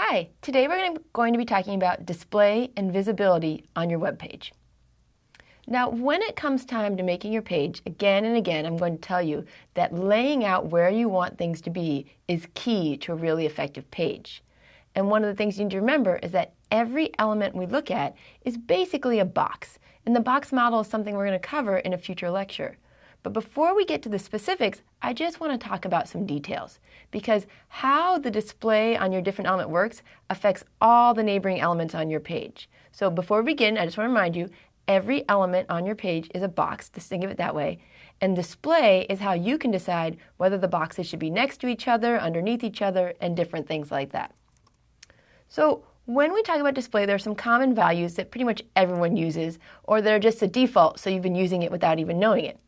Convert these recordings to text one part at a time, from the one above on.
Hi, today we're going to be talking about display and visibility on your web page. Now, when it comes time to making your page, again and again, I'm going to tell you that laying out where you want things to be is key to a really effective page. And one of the things you need to remember is that every element we look at is basically a box. And the box model is something we're going to cover in a future lecture. But before we get to the specifics, I just want to talk about some details because how the display on your different element works affects all the neighboring elements on your page. So before we begin, I just want to remind you, every element on your page is a box, just think of it that way. And display is how you can decide whether the boxes should be next to each other, underneath each other, and different things like that. So when we talk about display, there are some common values that pretty much everyone uses, or they're just a default, so you've been using it without even knowing it.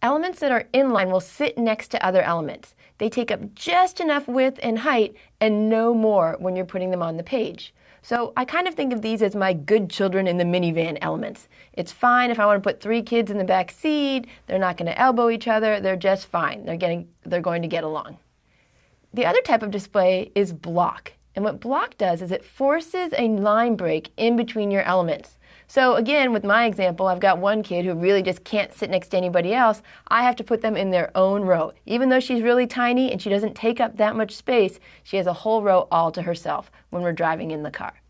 Elements that are inline will sit next to other elements. They take up just enough width and height and no more when you're putting them on the page. So I kind of think of these as my good children in the minivan elements. It's fine if I want to put three kids in the back seat. They're not going to elbow each other. They're just fine. They're, getting, they're going to get along. The other type of display is block. And what block does is it forces a line break in between your elements. So again, with my example, I've got one kid who really just can't sit next to anybody else. I have to put them in their own row. Even though she's really tiny and she doesn't take up that much space, she has a whole row all to herself when we're driving in the car.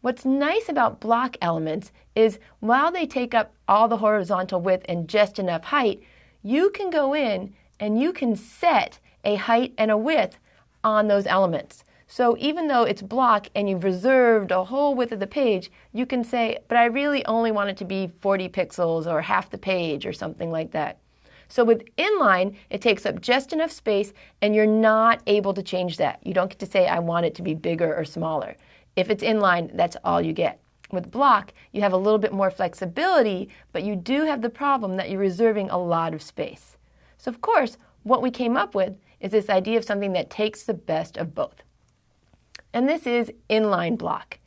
What's nice about block elements is while they take up all the horizontal width and just enough height, you can go in and you can set a height and a width on those elements. So even though it's block and you've reserved a whole width of the page, you can say, but I really only want it to be 40 pixels or half the page or something like that. So with inline, it takes up just enough space and you're not able to change that. You don't get to say, I want it to be bigger or smaller. If it's inline, that's all you get. With block, you have a little bit more flexibility, but you do have the problem that you're reserving a lot of space. So of course, what we came up with is this idea of something that takes the best of both and this is inline block.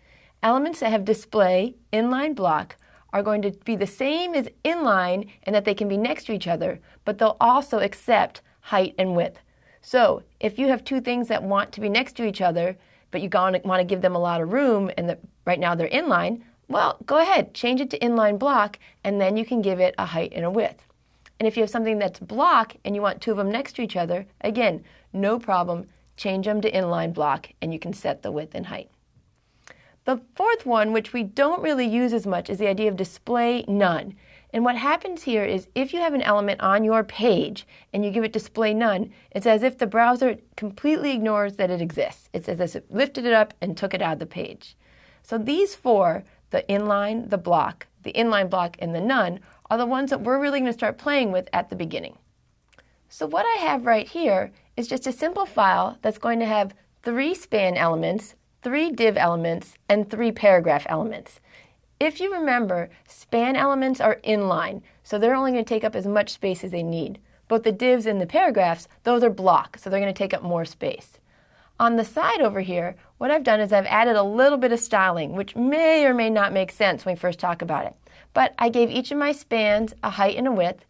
Elements that have display inline block are going to be the same as inline in that they can be next to each other, but they'll also accept height and width. So if you have two things that want to be next to each other, but you want to give them a lot of room and that right now they're inline, well, go ahead, change it to inline block, and then you can give it a height and a width. And if you have something that's block and you want two of them next to each other, again, no problem, change them to inline block, and you can set the width and height. The fourth one, which we don't really use as much, is the idea of display none. And what happens here is if you have an element on your page and you give it display none, it's as if the browser completely ignores that it exists. It's as if it lifted it up and took it out of the page. So these four, the inline, the block, the inline block, and the none, are the ones that we're really going to start playing with at the beginning. So what I have right here is just a simple file that's going to have three span elements, three div elements, and three paragraph elements. If you remember, span elements are inline, so they're only going to take up as much space as they need. Both the divs and the paragraphs, those are block, so they're going to take up more space. On the side over here, what I've done is I've added a little bit of styling, which may or may not make sense when we first talk about it. But I gave each of my spans a height and a width,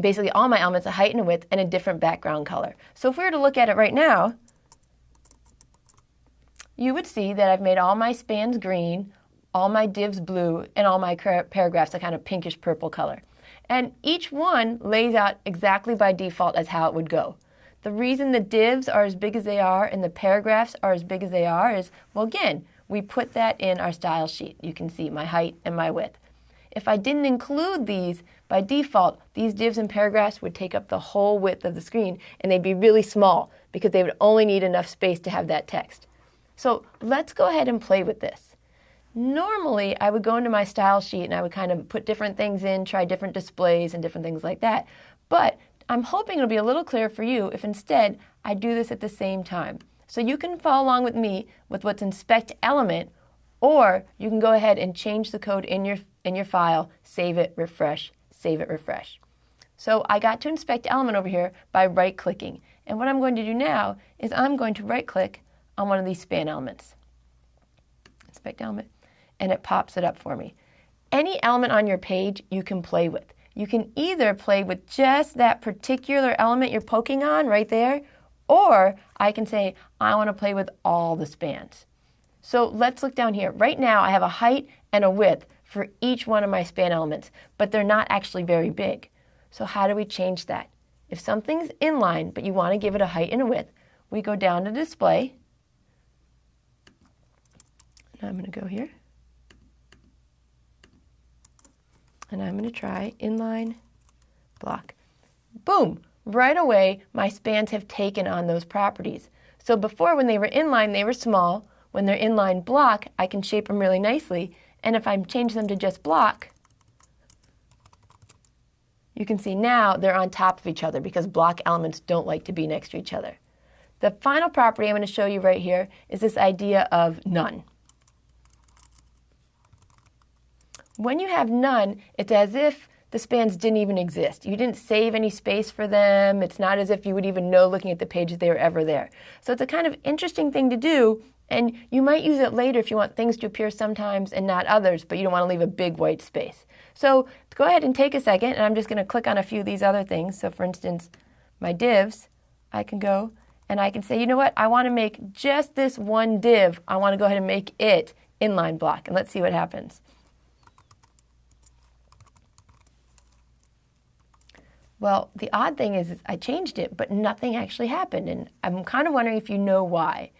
basically all my elements, a height and a width, and a different background color. So if we were to look at it right now, you would see that I've made all my spans green, all my divs blue, and all my paragraphs a kind of pinkish purple color. And each one lays out exactly by default as how it would go. The reason the divs are as big as they are and the paragraphs are as big as they are is, well, again, we put that in our style sheet. You can see my height and my width. If I didn't include these, by default, these divs and paragraphs would take up the whole width of the screen and they'd be really small because they would only need enough space to have that text. So let's go ahead and play with this. Normally, I would go into my style sheet and I would kind of put different things in, try different displays and different things like that. But I'm hoping it'll be a little clearer for you if instead I do this at the same time. So you can follow along with me with what's inspect element, or you can go ahead and change the code in your in your file, save it, refresh, save it, refresh. So I got to inspect element over here by right clicking. And what I'm going to do now is I'm going to right click on one of these span elements. Inspect element, and it pops it up for me. Any element on your page you can play with. You can either play with just that particular element you're poking on right there, or I can say, I want to play with all the spans. So let's look down here. Right now I have a height and a width for each one of my span elements, but they're not actually very big. So how do we change that? If something's inline, but you want to give it a height and a width, we go down to display. And I'm going to go here. And I'm going to try inline block. Boom! Right away, my spans have taken on those properties. So before, when they were inline, they were small. When they're inline block, I can shape them really nicely. And if I change them to just block, you can see now they're on top of each other because block elements don't like to be next to each other. The final property I'm going to show you right here is this idea of none. When you have none, it's as if the spans didn't even exist. You didn't save any space for them. It's not as if you would even know looking at the page that they were ever there. So it's a kind of interesting thing to do, and you might use it later if you want things to appear sometimes and not others, but you don't want to leave a big white space. So go ahead and take a second, and I'm just going to click on a few of these other things. So for instance, my divs, I can go and I can say, you know what, I want to make just this one div. I want to go ahead and make it inline block, and let's see what happens. Well, the odd thing is, is, I changed it, but nothing actually happened. And I'm kind of wondering if you know why.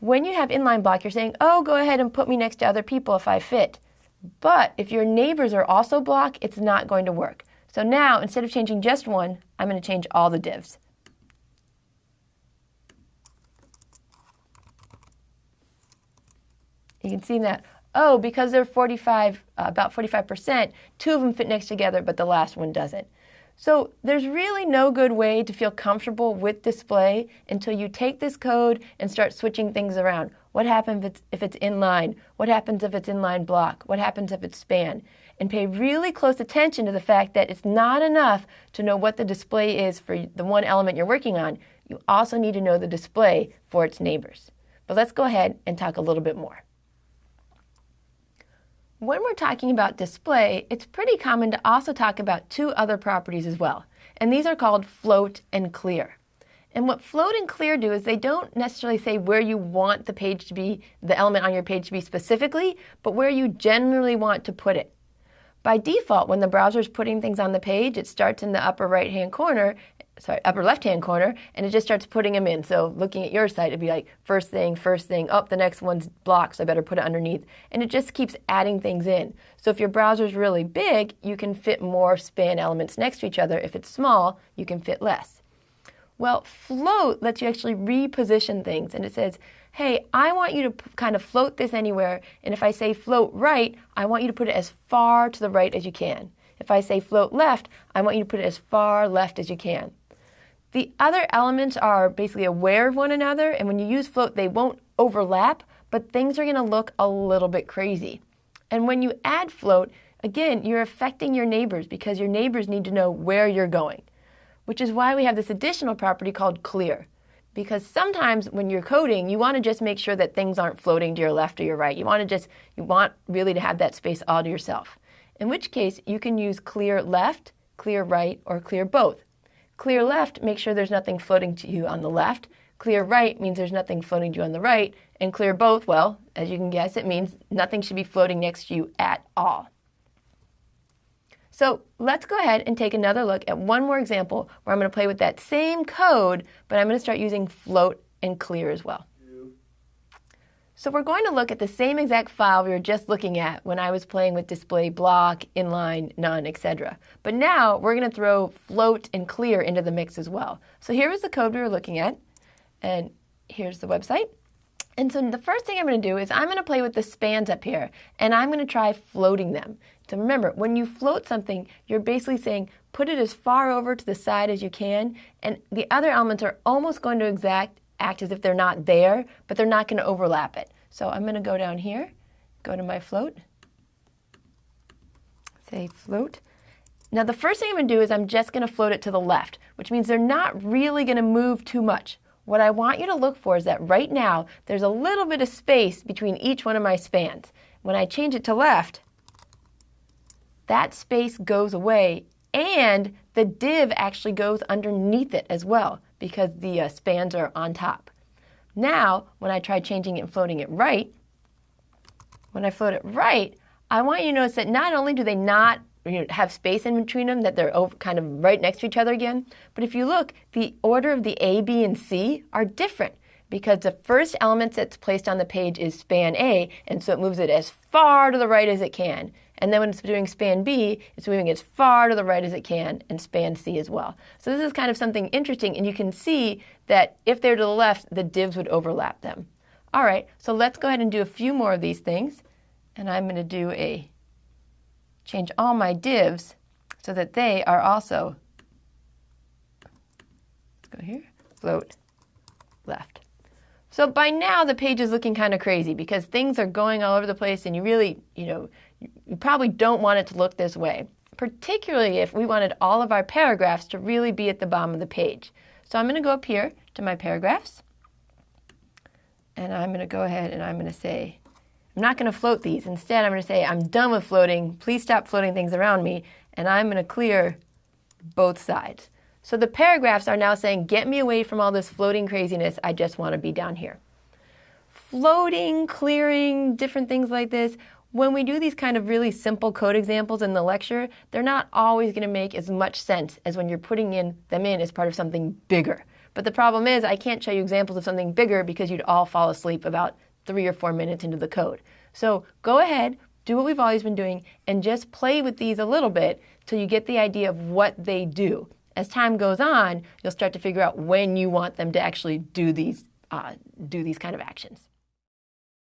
When you have inline block, you're saying, oh, go ahead and put me next to other people if I fit. But if your neighbors are also block, it's not going to work. So now, instead of changing just one, I'm going to change all the divs. You can see that, oh, because they're 45, uh, about 45%, two of them fit next together, but the last one doesn't. So there's really no good way to feel comfortable with display until you take this code and start switching things around. What happens if it's, if it's inline? What happens if it's inline block? What happens if it's span? And pay really close attention to the fact that it's not enough to know what the display is for the one element you're working on. You also need to know the display for its neighbors. But let's go ahead and talk a little bit more. When we're talking about display, it's pretty common to also talk about two other properties as well, and these are called float and clear. And what float and clear do is they don't necessarily say where you want the page to be, the element on your page to be specifically, but where you generally want to put it. By default, when the browser is putting things on the page, it starts in the upper right hand corner sorry, upper left-hand corner, and it just starts putting them in. So looking at your site, it'd be like first thing, first thing, up, oh, the next one's blocked, so I better put it underneath. And it just keeps adding things in. So if your browser's really big, you can fit more span elements next to each other. If it's small, you can fit less. Well, float lets you actually reposition things, and it says, hey, I want you to kind of float this anywhere, and if I say float right, I want you to put it as far to the right as you can. If I say float left, I want you to put it as far left as you can. The other elements are basically aware of one another, and when you use float, they won't overlap, but things are going to look a little bit crazy. And when you add float, again, you're affecting your neighbors because your neighbors need to know where you're going, which is why we have this additional property called clear. Because sometimes when you're coding, you want to just make sure that things aren't floating to your left or your right. You want to just, you want really to have that space all to yourself. In which case, you can use clear left, clear right, or clear both. Clear left make sure there's nothing floating to you on the left. Clear right means there's nothing floating to you on the right. And clear both, well, as you can guess, it means nothing should be floating next to you at all. So let's go ahead and take another look at one more example where I'm going to play with that same code, but I'm going to start using float and clear as well. So we're going to look at the same exact file we were just looking at when I was playing with display block, inline, none, etc. But now we're going to throw float and clear into the mix as well. So here is the code we were looking at, and here's the website. And so the first thing I'm going to do is I'm going to play with the spans up here, and I'm going to try floating them. So remember, when you float something, you're basically saying put it as far over to the side as you can, and the other elements are almost going to exact act as if they're not there, but they're not going to overlap it. So I'm going to go down here, go to my float, say float. Now the first thing I'm going to do is I'm just going to float it to the left, which means they're not really going to move too much. What I want you to look for is that right now there's a little bit of space between each one of my spans. When I change it to left, that space goes away and the div actually goes underneath it as well because the uh, spans are on top. Now, when I try changing it and floating it right, when I float it right, I want you to notice that not only do they not you know, have space in between them, that they're over, kind of right next to each other again, but if you look, the order of the A, B, and C are different because the first element that's placed on the page is span A, and so it moves it as far to the right as it can. And then when it's doing span B, it's moving as far to the right as it can, and span C as well. So this is kind of something interesting, and you can see that if they're to the left, the divs would overlap them. All right, so let's go ahead and do a few more of these things. And I'm going to do a change all my divs so that they are also, let's go here, float left. So by now the page is looking kind of crazy because things are going all over the place and you really, you know, you probably don't want it to look this way, particularly if we wanted all of our paragraphs to really be at the bottom of the page. So I'm going to go up here to my paragraphs and I'm going to go ahead and I'm going to say, I'm not going to float these. Instead, I'm going to say, I'm done with floating. Please stop floating things around me. And I'm going to clear both sides. So the paragraphs are now saying, get me away from all this floating craziness. I just want to be down here. Floating, clearing, different things like this. When we do these kind of really simple code examples in the lecture, they're not always going to make as much sense as when you're putting in them in as part of something bigger. But the problem is I can't show you examples of something bigger because you'd all fall asleep about three or four minutes into the code. So go ahead, do what we've always been doing, and just play with these a little bit till you get the idea of what they do as time goes on, you'll start to figure out when you want them to actually do these, uh, do these kind of actions.